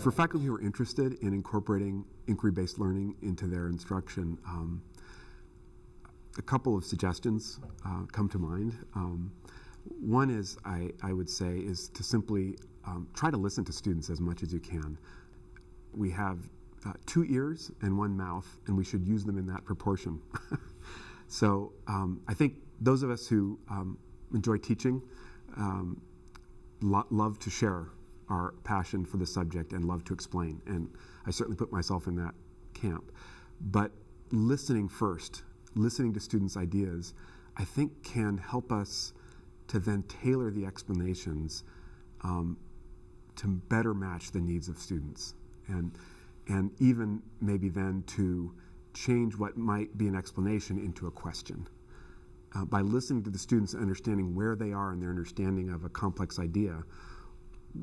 For faculty who are interested in incorporating inquiry-based learning into their instruction, um, a couple of suggestions uh, come to mind. Um, one is, I, I, would say, is to simply um, try to listen to students as much as you can. We have uh, two ears and one mouth, and we should use them in that proportion. so um, I think those of us who um, enjoy teaching um, lo love to share our passion for the subject and love to explain. And I certainly put myself in that camp. But listening first, listening to students' ideas, I think can help us to then tailor the explanations um, to better match the needs of students. And, and even maybe then to change what might be an explanation into a question. Uh, by listening to the students and understanding where they are in their understanding of a complex idea,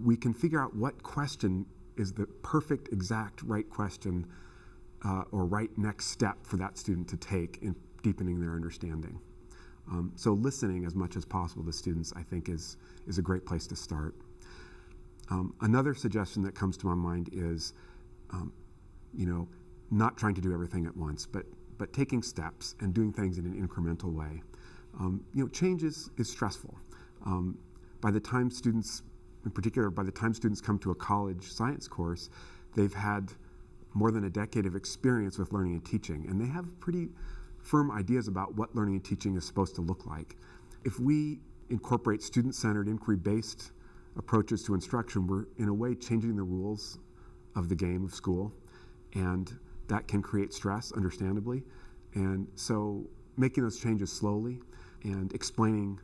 we can figure out what question is the perfect, exact, right question uh, or right next step for that student to take in deepening their understanding. Um, so listening as much as possible to students, I think, is, is a great place to start. Um, another suggestion that comes to my mind is, um, you know, not trying to do everything at once, but, but taking steps and doing things in an incremental way. Um, you know, change is, is stressful. Um, by the time students in particular, by the time students come to a college science course, they've had more than a decade of experience with learning and teaching, and they have pretty firm ideas about what learning and teaching is supposed to look like. If we incorporate student-centered, inquiry-based approaches to instruction, we're in a way changing the rules of the game of school, and that can create stress, understandably. And so making those changes slowly and explaining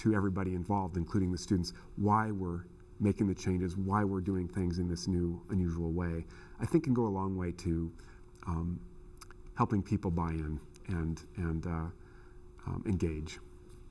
to everybody involved, including the students, why we're making the changes, why we're doing things in this new, unusual way, I think can go a long way to um, helping people buy in and, and uh, um, engage.